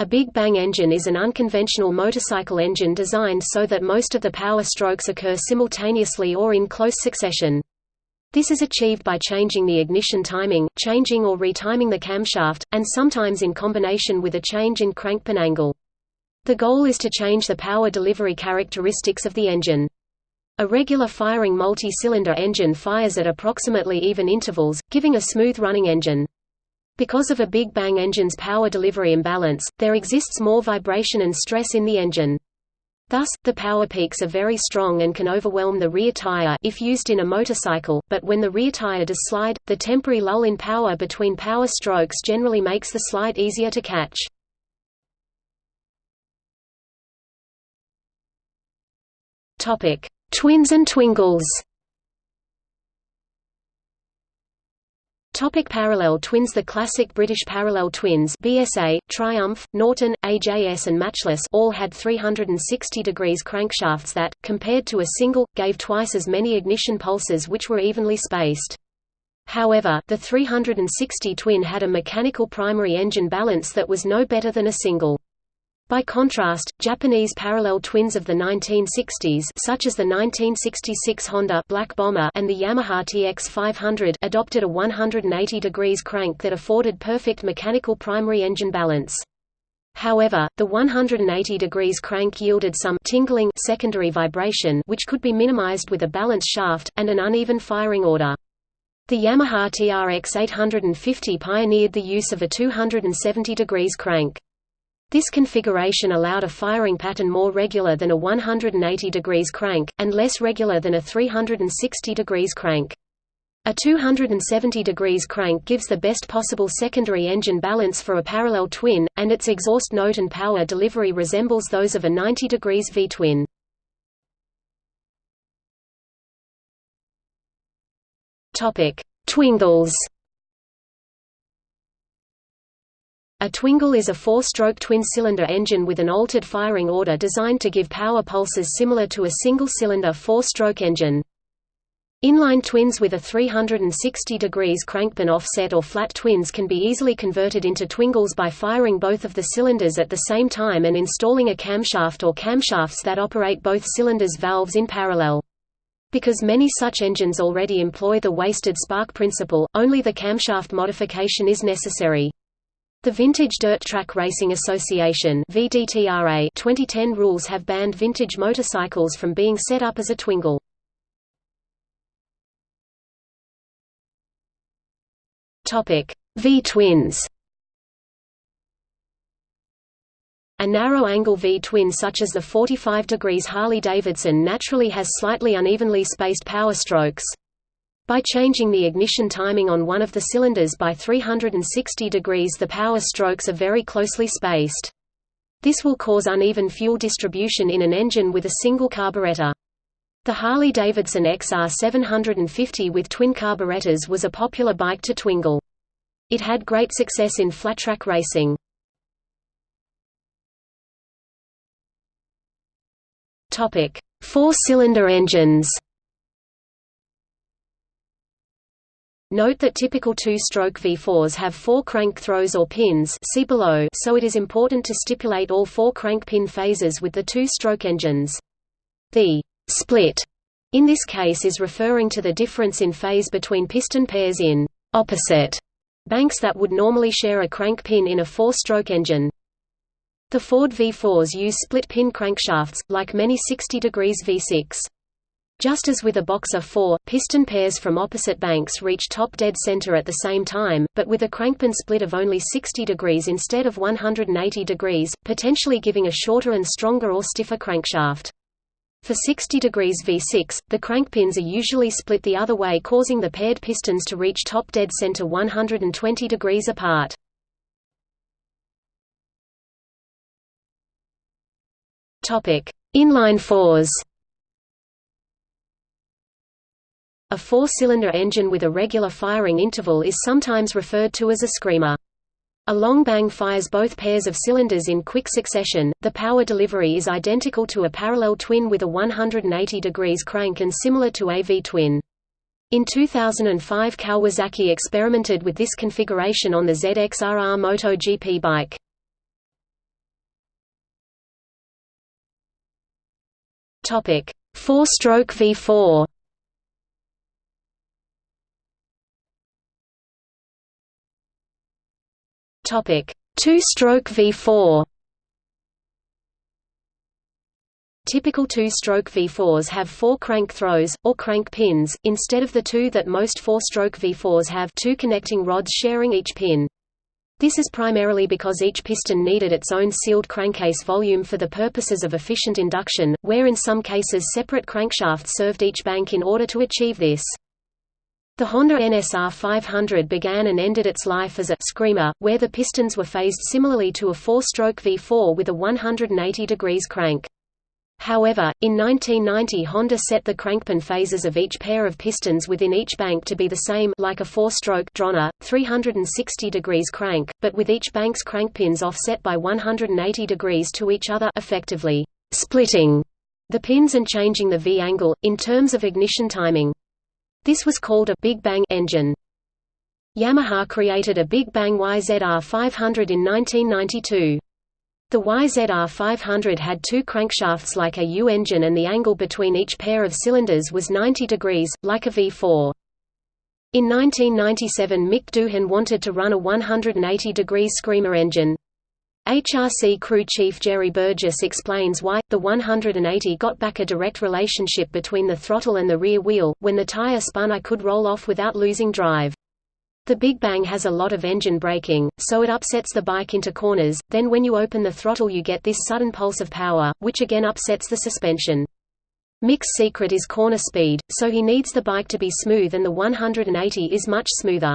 A Big Bang engine is an unconventional motorcycle engine designed so that most of the power strokes occur simultaneously or in close succession. This is achieved by changing the ignition timing, changing or retiming the camshaft, and sometimes in combination with a change in crankpin angle. The goal is to change the power delivery characteristics of the engine. A regular firing multi-cylinder engine fires at approximately even intervals, giving a smooth-running engine. Because of a Big Bang engine's power delivery imbalance, there exists more vibration and stress in the engine. Thus, the power peaks are very strong and can overwhelm the rear tire if used in a motorcycle, but when the rear tire does slide, the temporary lull in power between power strokes generally makes the slide easier to catch. Twins and twingles Topic parallel twins The classic British parallel twins BSA, Triumph, Norton, AJS and Matchless all had 360 degrees crankshafts that, compared to a single, gave twice as many ignition pulses which were evenly spaced. However, the 360 twin had a mechanical primary engine balance that was no better than a single. By contrast, Japanese parallel twins of the 1960s such as the 1966 Honda Black Bomber and the Yamaha TX500 adopted a 180 degrees crank that afforded perfect mechanical primary engine balance. However, the 180 degrees crank yielded some tingling secondary vibration which could be minimized with a balanced shaft, and an uneven firing order. The Yamaha TRX 850 pioneered the use of a 270 degrees crank. This configuration allowed a firing pattern more regular than a 180 degrees crank, and less regular than a 360 degrees crank. A 270 degrees crank gives the best possible secondary engine balance for a parallel twin, and its exhaust note and power delivery resembles those of a 90 degrees V-twin. Twingles A twingle is a four-stroke twin-cylinder engine with an altered firing order designed to give power pulses similar to a single-cylinder four-stroke engine. Inline twins with a 360 degrees crankpin offset or flat twins can be easily converted into twingles by firing both of the cylinders at the same time and installing a camshaft or camshafts that operate both cylinders' valves in parallel. Because many such engines already employ the wasted spark principle, only the camshaft modification is necessary. The Vintage Dirt Track Racing Association VDTRA 2010 rules have banned vintage motorcycles from being set up as a twingle. V-twins. A narrow-angle V-twin such as the 45 degrees Harley-Davidson naturally has slightly unevenly spaced power strokes. By changing the ignition timing on one of the cylinders by 360 degrees the power strokes are very closely spaced. This will cause uneven fuel distribution in an engine with a single carburetor. The Harley-Davidson XR 750 with twin carburetors was a popular bike to twingle. It had great success in flat-track racing. Four-cylinder engines Note that typical two-stroke V4s have four crank throws or pins see below, so it is important to stipulate all four crank pin phases with the two-stroke engines. The «split» in this case is referring to the difference in phase between piston pairs in «opposite» banks that would normally share a crank pin in a four-stroke engine. The Ford V4s use split-pin crankshafts, like many 60 degrees V6. Just as with a Boxer 4, piston pairs from opposite banks reach top dead center at the same time, but with a crankpin split of only 60 degrees instead of 180 degrees, potentially giving a shorter and stronger or stiffer crankshaft. For 60 degrees V6, the crankpins are usually split the other way causing the paired pistons to reach top dead center 120 degrees apart. Inline fours A four-cylinder engine with a regular firing interval is sometimes referred to as a screamer. A long bang fires both pairs of cylinders in quick succession. The power delivery is identical to a parallel twin with a 180 degrees crank and similar to AV twin. In 2005 Kawasaki experimented with this configuration on the ZXRR MotoGP bike. Topic: 4-stroke V4 Two-stroke V4. Typical two-stroke V4s have four crank throws, or crank pins, instead of the two that most four-stroke V4s have two connecting rods sharing each pin. This is primarily because each piston needed its own sealed crankcase volume for the purposes of efficient induction, where in some cases separate crankshafts served each bank in order to achieve this. The Honda NSR 500 began and ended its life as a «screamer», where the pistons were phased similarly to a four-stroke V4 with a 180 degrees crank. However, in 1990 Honda set the crankpin phases of each pair of pistons within each bank to be the same like a four-stroke Drona, 360 degrees crank, but with each bank's crankpins offset by 180 degrees to each other effectively splitting the pins and changing the V-angle, in terms of ignition timing. This was called a Big Bang engine. Yamaha created a Big Bang YZR 500 in 1992. The YZR 500 had two crankshafts like a U engine and the angle between each pair of cylinders was 90 degrees, like a V4. In 1997 Mick Doohan wanted to run a 180 degrees Screamer engine. HRC crew chief Jerry Burgess explains why, the 180 got back a direct relationship between the throttle and the rear wheel, when the tire spun I could roll off without losing drive. The Big Bang has a lot of engine braking, so it upsets the bike into corners, then when you open the throttle you get this sudden pulse of power, which again upsets the suspension. Mick's secret is corner speed, so he needs the bike to be smooth and the 180 is much smoother.